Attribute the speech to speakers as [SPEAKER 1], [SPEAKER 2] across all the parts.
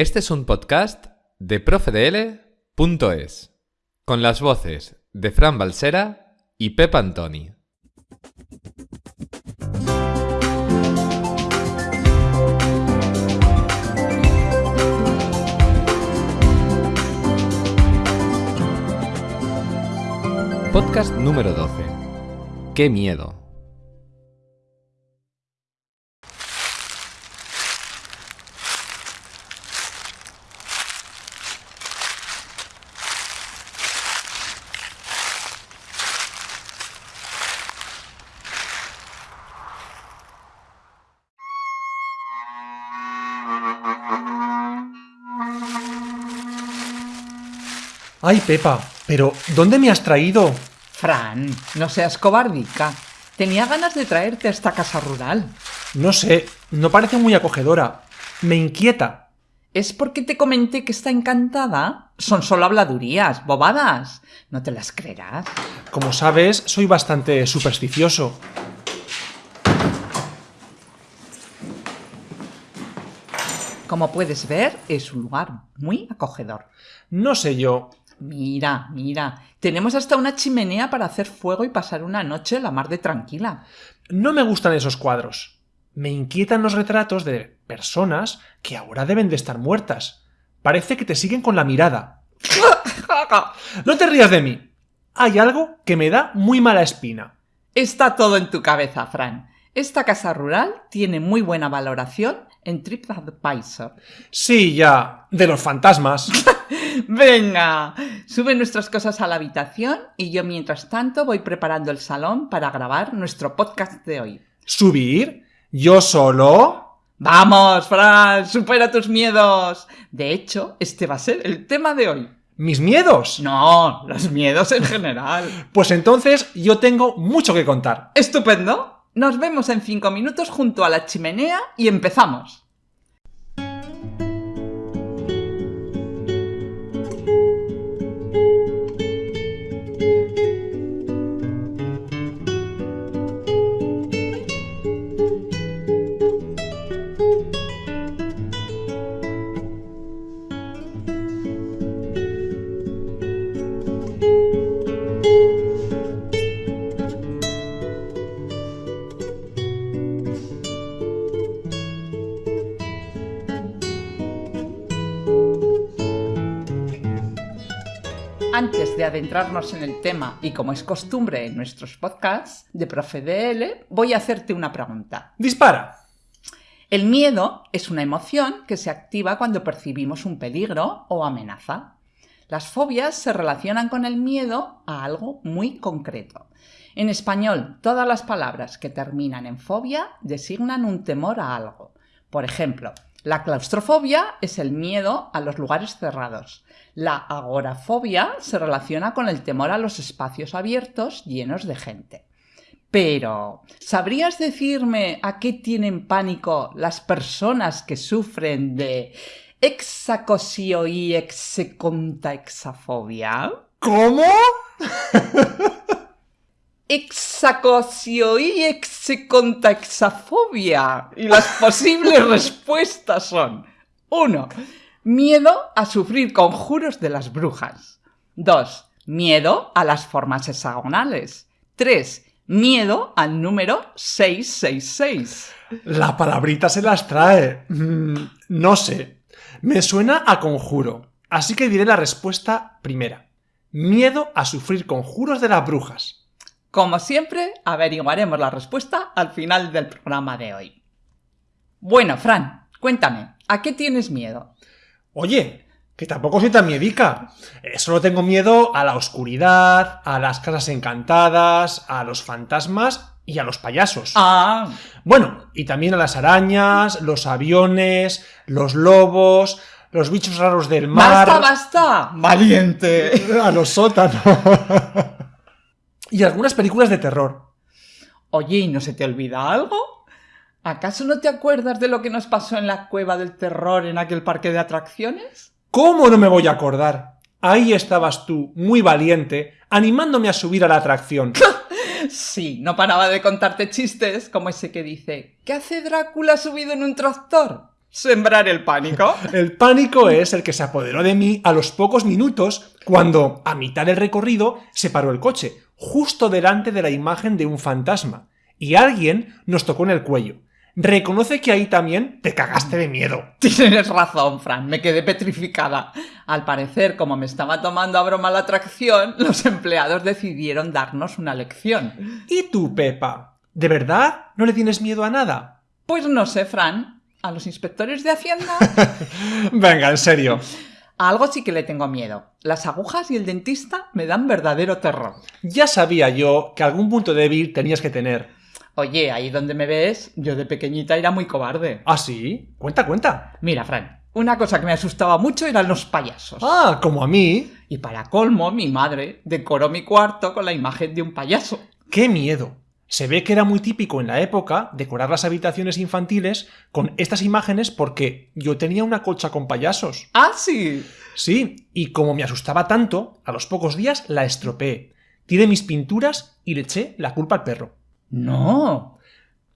[SPEAKER 1] Este es un podcast de profedl.es, con las voces de Fran Balsera y Pep Antoni. Podcast número 12. ¡Qué miedo!
[SPEAKER 2] Ay, Pepa, pero ¿dónde me has traído?
[SPEAKER 3] Fran, no seas cobardica. Tenía ganas de traerte a esta casa rural.
[SPEAKER 2] No sé, no parece muy acogedora. Me inquieta.
[SPEAKER 3] ¿Es porque te comenté que está encantada? Son solo habladurías, bobadas. No te las creerás.
[SPEAKER 2] Como sabes, soy bastante supersticioso.
[SPEAKER 3] Como puedes ver, es un lugar muy acogedor.
[SPEAKER 2] No sé yo.
[SPEAKER 3] Mira, mira, tenemos hasta una chimenea para hacer fuego y pasar una noche la mar de tranquila.
[SPEAKER 2] No me gustan esos cuadros. Me inquietan los retratos de personas que ahora deben de estar muertas. Parece que te siguen con la mirada. No te rías de mí. Hay algo que me da muy mala espina.
[SPEAKER 3] Está todo en tu cabeza, Fran. Esta casa rural tiene muy buena valoración en TripAdvisor.
[SPEAKER 2] Sí, ya. De los fantasmas.
[SPEAKER 3] Venga, sube nuestras cosas a la habitación y yo mientras tanto voy preparando el salón para grabar nuestro podcast de hoy.
[SPEAKER 2] ¿Subir? ¿Yo solo?
[SPEAKER 3] Vamos, Fran, supera tus miedos. De hecho, este va a ser el tema de hoy.
[SPEAKER 2] ¿Mis miedos?
[SPEAKER 3] No, los miedos en general.
[SPEAKER 2] Pues entonces yo tengo mucho que contar.
[SPEAKER 3] Estupendo. Nos vemos en cinco minutos junto a la chimenea y empezamos. Antes de adentrarnos en el tema y como es costumbre en nuestros podcasts de Profe DL, voy a hacerte una pregunta.
[SPEAKER 2] Dispara.
[SPEAKER 3] El miedo es una emoción que se activa cuando percibimos un peligro o amenaza. Las fobias se relacionan con el miedo a algo muy concreto. En español, todas las palabras que terminan en fobia designan un temor a algo. Por ejemplo, la claustrofobia es el miedo a los lugares cerrados. La agorafobia se relaciona con el temor a los espacios abiertos llenos de gente. Pero, ¿sabrías decirme a qué tienen pánico las personas que sufren de hexacosio y exafobia?
[SPEAKER 2] ¿Cómo?
[SPEAKER 3] Hexacosio y exafobia. Y las posibles respuestas son 1. Miedo a sufrir conjuros de las brujas. 2. Miedo a las formas hexagonales. 3. Miedo al número 666.
[SPEAKER 2] La palabrita se las trae. Mm, no sé. Me suena a conjuro. Así que diré la respuesta primera. Miedo a sufrir conjuros de las brujas.
[SPEAKER 3] Como siempre, averiguaremos la respuesta al final del programa de hoy. Bueno, Fran, cuéntame, ¿a qué tienes miedo?
[SPEAKER 2] Oye, que tampoco soy tan miedica. Eh, solo tengo miedo a la oscuridad, a las casas encantadas, a los fantasmas y a los payasos.
[SPEAKER 3] Ah,
[SPEAKER 2] Bueno, y también a las arañas, los aviones, los lobos, los bichos raros del mar.
[SPEAKER 3] basta, basta. Valiente.
[SPEAKER 2] A los sótanos. y algunas películas de terror.
[SPEAKER 3] Oye, ¿y no se te olvida algo? ¿Acaso no te acuerdas de lo que nos pasó en la cueva del terror en aquel parque de atracciones?
[SPEAKER 2] ¿Cómo no me voy a acordar? Ahí estabas tú, muy valiente, animándome a subir a la atracción.
[SPEAKER 3] Sí, no paraba de contarte chistes como ese que dice ¿Qué hace Drácula subido en un tractor? Sembrar el pánico.
[SPEAKER 2] El pánico es el que se apoderó de mí a los pocos minutos cuando, a mitad del recorrido, se paró el coche, justo delante de la imagen de un fantasma, y alguien nos tocó en el cuello. Reconoce que ahí también te cagaste de miedo.
[SPEAKER 3] Tienes razón, Fran, me quedé petrificada. Al parecer, como me estaba tomando a broma la atracción, los empleados decidieron darnos una lección.
[SPEAKER 2] ¿Y tú, Pepa? ¿De verdad no le tienes miedo a nada?
[SPEAKER 3] Pues no sé, Fran. ¿A los inspectores de Hacienda?
[SPEAKER 2] Venga, en serio.
[SPEAKER 3] A algo sí que le tengo miedo. Las agujas y el dentista me dan verdadero terror.
[SPEAKER 2] Ya sabía yo que algún punto débil tenías que tener.
[SPEAKER 3] Oye, ahí donde me ves, yo de pequeñita era muy cobarde.
[SPEAKER 2] ¿Ah, sí? Cuenta, cuenta.
[SPEAKER 3] Mira, Fran, una cosa que me asustaba mucho eran los payasos.
[SPEAKER 2] Ah, como a mí.
[SPEAKER 3] Y para colmo, mi madre decoró mi cuarto con la imagen de un payaso.
[SPEAKER 2] ¡Qué miedo! Se ve que era muy típico en la época decorar las habitaciones infantiles con estas imágenes porque yo tenía una colcha con payasos.
[SPEAKER 3] ¡Ah, sí!
[SPEAKER 2] Sí, y como me asustaba tanto, a los pocos días la estropeé. Tiré mis pinturas y le eché la culpa al perro.
[SPEAKER 3] No.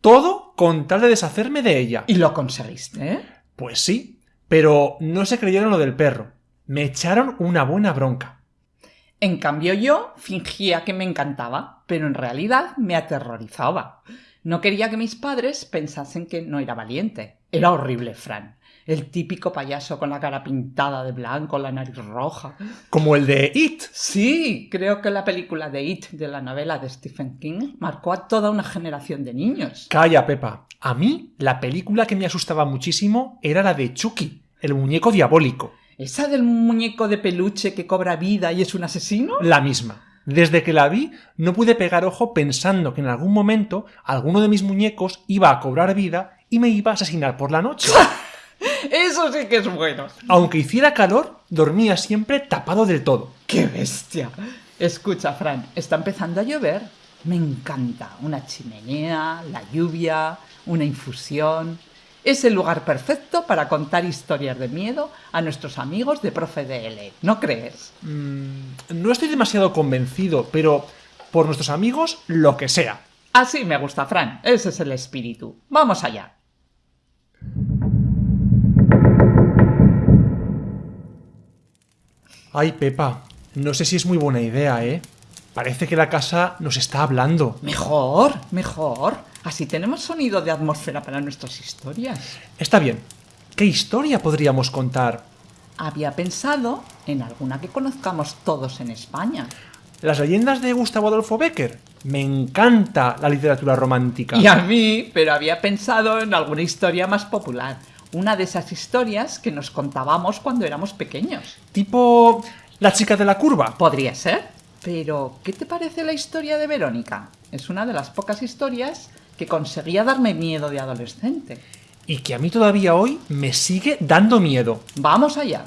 [SPEAKER 2] Todo con tal de deshacerme de ella.
[SPEAKER 3] ¿Y lo conseguiste?
[SPEAKER 2] Pues sí, pero no se creyeron lo del perro. Me echaron una buena bronca.
[SPEAKER 3] En cambio yo fingía que me encantaba, pero en realidad me aterrorizaba. No quería que mis padres pensasen que no era valiente. Era horrible, Fran. El típico payaso con la cara pintada de blanco, la nariz roja.
[SPEAKER 2] Como el de It.
[SPEAKER 3] Sí, creo que la película de It de la novela de Stephen King marcó a toda una generación de niños.
[SPEAKER 2] Calla, Pepa. A mí, la película que me asustaba muchísimo era la de Chucky, el muñeco diabólico.
[SPEAKER 3] ¿Esa del muñeco de peluche que cobra vida y es un asesino?
[SPEAKER 2] La misma. Desde que la vi, no pude pegar ojo pensando que en algún momento alguno de mis muñecos iba a cobrar vida y me iba a asesinar por la noche.
[SPEAKER 3] Eso sí que es bueno.
[SPEAKER 2] Aunque hiciera calor, dormía siempre tapado del todo.
[SPEAKER 3] ¡Qué bestia! Escucha, Fran, está empezando a llover. Me encanta. Una chimenea, la lluvia, una infusión. Es el lugar perfecto para contar historias de miedo a nuestros amigos de Profe DL. ¿No crees?
[SPEAKER 2] Mm, no estoy demasiado convencido, pero por nuestros amigos, lo que sea.
[SPEAKER 3] Así me gusta, Fran. Ese es el espíritu. Vamos allá.
[SPEAKER 2] Ay, Pepa, no sé si es muy buena idea, ¿eh? Parece que la casa nos está hablando.
[SPEAKER 3] Mejor, mejor. Así tenemos sonido de atmósfera para nuestras historias.
[SPEAKER 2] Está bien. ¿Qué historia podríamos contar?
[SPEAKER 3] Había pensado en alguna que conozcamos todos en España.
[SPEAKER 2] Las leyendas de Gustavo Adolfo Becker. Me encanta la literatura romántica.
[SPEAKER 3] Y a mí, pero había pensado en alguna historia más popular. Una de esas historias que nos contábamos cuando éramos pequeños.
[SPEAKER 2] Tipo la chica de la curva.
[SPEAKER 3] Podría ser. Pero, ¿qué te parece la historia de Verónica? Es una de las pocas historias que conseguía darme miedo de adolescente.
[SPEAKER 2] Y que a mí todavía hoy me sigue dando miedo.
[SPEAKER 3] Vamos allá.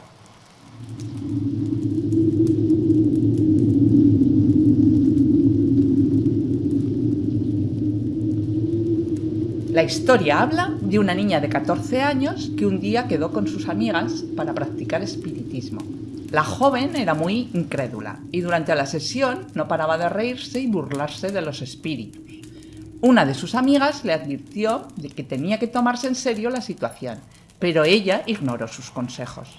[SPEAKER 3] La historia habla de una niña de 14 años que un día quedó con sus amigas para practicar espiritismo. La joven era muy incrédula y durante la sesión no paraba de reírse y burlarse de los espíritus. Una de sus amigas le advirtió de que tenía que tomarse en serio la situación, pero ella ignoró sus consejos.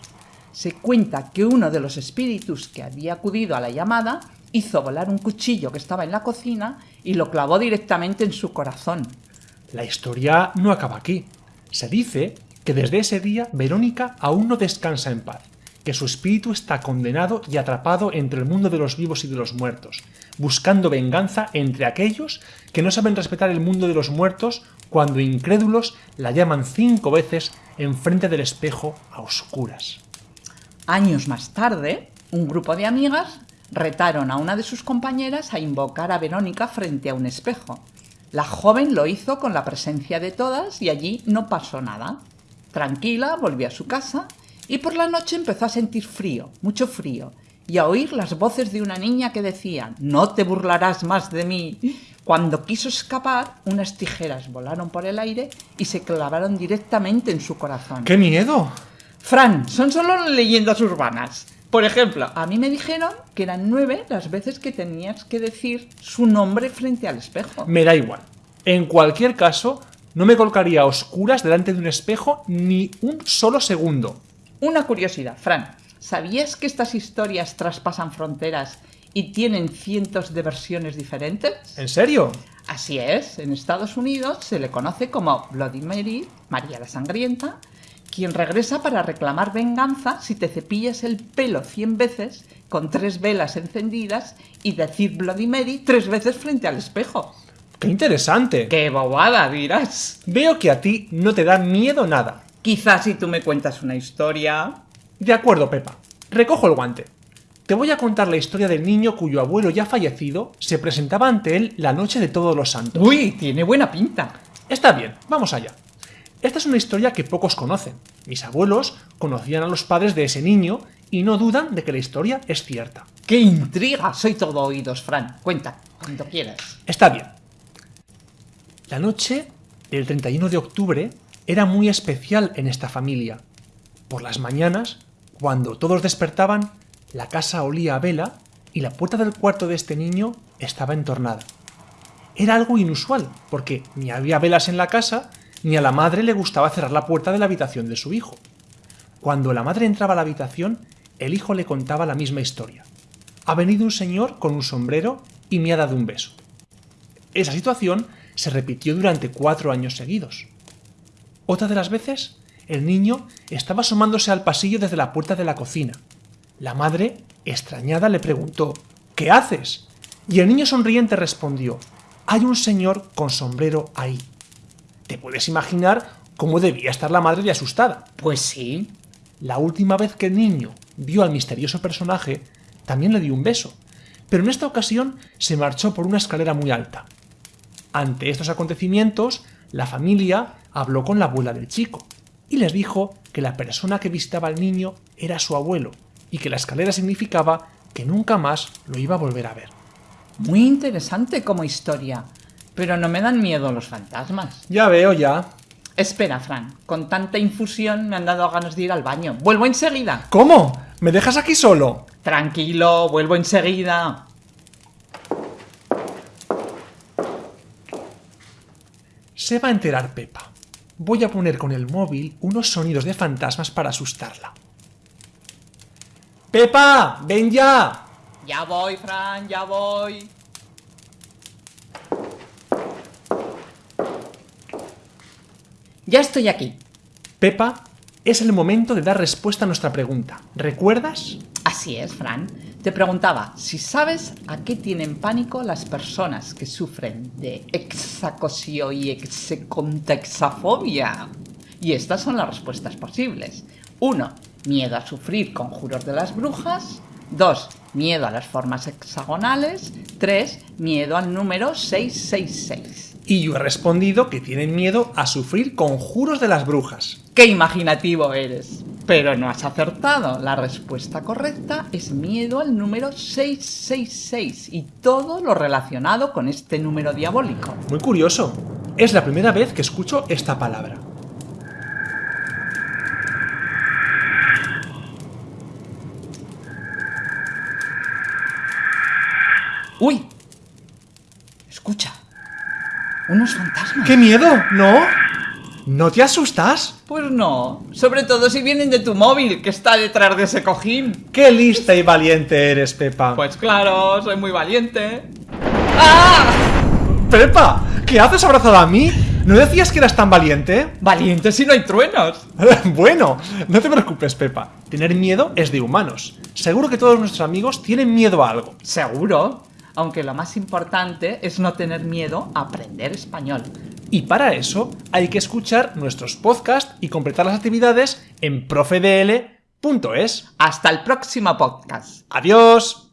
[SPEAKER 3] Se cuenta que uno de los espíritus que había acudido a la llamada hizo volar un cuchillo que estaba en la cocina y lo clavó directamente en su corazón.
[SPEAKER 2] La historia no acaba aquí. Se dice que desde ese día Verónica aún no descansa en paz, que su espíritu está condenado y atrapado entre el mundo de los vivos y de los muertos, buscando venganza entre aquellos que no saben respetar el mundo de los muertos cuando incrédulos la llaman cinco veces enfrente del espejo a oscuras.
[SPEAKER 3] Años más tarde, un grupo de amigas retaron a una de sus compañeras a invocar a Verónica frente a un espejo. La joven lo hizo con la presencia de todas y allí no pasó nada. Tranquila, volvió a su casa y por la noche empezó a sentir frío, mucho frío, y a oír las voces de una niña que decían No te burlarás más de mí. Cuando quiso escapar, unas tijeras volaron por el aire y se clavaron directamente en su corazón.
[SPEAKER 2] ¡Qué miedo!
[SPEAKER 3] Fran, son solo leyendas urbanas. Por ejemplo, a mí me dijeron que eran nueve las veces que tenías que decir su nombre frente al espejo.
[SPEAKER 2] Me da igual. En cualquier caso, No me colocaría a oscuras delante de un espejo ni un solo segundo.
[SPEAKER 3] Una curiosidad, Fran. ¿Sabías que estas historias traspasan fronteras y tienen cientos de versiones diferentes?
[SPEAKER 2] ¿En serio?
[SPEAKER 3] Así es, en Estados Unidos se le conoce como Bloody Mary, María la Sangrienta, quien regresa para reclamar venganza si te cepillas el pelo 100 veces con tres velas encendidas y decir Bloody Mary tres veces frente al espejo.
[SPEAKER 2] ¡Qué interesante!
[SPEAKER 3] ¡Qué bobada, dirás!
[SPEAKER 2] Veo que a ti no te da miedo nada.
[SPEAKER 3] Quizás si tú me cuentas una historia...
[SPEAKER 2] De acuerdo, Pepa. Recojo el guante. Te voy a contar la historia del niño cuyo abuelo ya fallecido se presentaba ante él la noche de todos los santos.
[SPEAKER 3] ¡Uy! Tiene buena pinta.
[SPEAKER 2] Está bien, vamos allá. Esta es una historia que pocos conocen. Mis abuelos conocían a los padres de ese niño y no dudan de que la historia es cierta.
[SPEAKER 3] ¡Qué intriga! Soy todo oídos, Fran. Cuenta, cuando quieras.
[SPEAKER 2] Está bien. La noche del 31 de octubre era muy especial en esta familia. Por las mañanas, cuando todos despertaban, la casa olía a vela y la puerta del cuarto de este niño estaba entornada. Era algo inusual, porque ni había velas en la casa, ni a la madre le gustaba cerrar la puerta de la habitación de su hijo. Cuando la madre entraba a la habitación, el hijo le contaba la misma historia. Ha venido un señor con un sombrero y me ha dado un beso. Esa situación se repitió durante cuatro años seguidos. Otra de las veces, el niño estaba asomándose al pasillo desde la puerta de la cocina. La madre, extrañada, le preguntó ¿Qué haces? Y el niño sonriente respondió Hay un señor con sombrero ahí. Te puedes imaginar cómo debía estar la madre de asustada.
[SPEAKER 3] Pues sí.
[SPEAKER 2] La última vez que el niño vio al misterioso personaje, también le dio un beso, pero en esta ocasión se marchó por una escalera muy alta. Ante estos acontecimientos, la familia habló con la abuela del chico y les dijo que la persona que visitaba al niño era su abuelo y que la escalera significaba que nunca más lo iba a volver a ver.
[SPEAKER 3] Muy interesante como historia, pero no me dan miedo los fantasmas.
[SPEAKER 2] Ya veo, ya.
[SPEAKER 3] Espera, Fran, con tanta infusión me han dado ganas de ir al baño. Vuelvo enseguida.
[SPEAKER 2] ¿Cómo? ¿Me dejas aquí solo?
[SPEAKER 3] Tranquilo, vuelvo enseguida.
[SPEAKER 2] Se va a enterar Pepa. Voy a poner con el móvil unos sonidos de fantasmas para asustarla. ¡Pepa! ¡Ven ya!
[SPEAKER 3] Ya voy, Fran, ya voy. Ya estoy aquí.
[SPEAKER 2] Pepa, es el momento de dar respuesta a nuestra pregunta. ¿Recuerdas?
[SPEAKER 3] Así es, Fran. Te preguntaba si sabes a qué tienen pánico las personas que sufren de exacosio y execontexafobia. Y estas son las respuestas posibles. 1. Miedo a sufrir conjuros de las brujas. 2. Miedo a las formas hexagonales. 3. Miedo al número 666.
[SPEAKER 2] Y yo he respondido que tienen miedo a sufrir conjuros de las brujas.
[SPEAKER 3] ¡Qué imaginativo eres! Pero no has acertado. La respuesta correcta es miedo al número 666 y todo lo relacionado con este número diabólico.
[SPEAKER 2] Muy curioso. Es la primera vez que escucho esta palabra.
[SPEAKER 3] ¡Uy! Escucha. Unos fantasmas.
[SPEAKER 2] ¡Qué miedo! ¿No? ¿No te asustas?
[SPEAKER 3] Pues no. Sobre todo si vienen de tu móvil, que está detrás de ese cojín.
[SPEAKER 2] ¡Qué lista y valiente eres, Pepa!
[SPEAKER 3] Pues claro, soy muy valiente. ¡Ah!
[SPEAKER 2] ¡Pepa! ¿Qué haces abrazada a mí? ¿No decías que eras tan valiente?
[SPEAKER 3] Valiente si no hay truenos.
[SPEAKER 2] bueno, no te preocupes, Pepa. Tener miedo es de humanos. Seguro que todos nuestros amigos tienen miedo a algo.
[SPEAKER 3] Seguro. Aunque lo más importante es no tener miedo a aprender español.
[SPEAKER 2] Y para eso hay que escuchar nuestros podcasts y completar las actividades en profedl.es.
[SPEAKER 3] Hasta el próximo podcast.
[SPEAKER 2] ¡Adiós!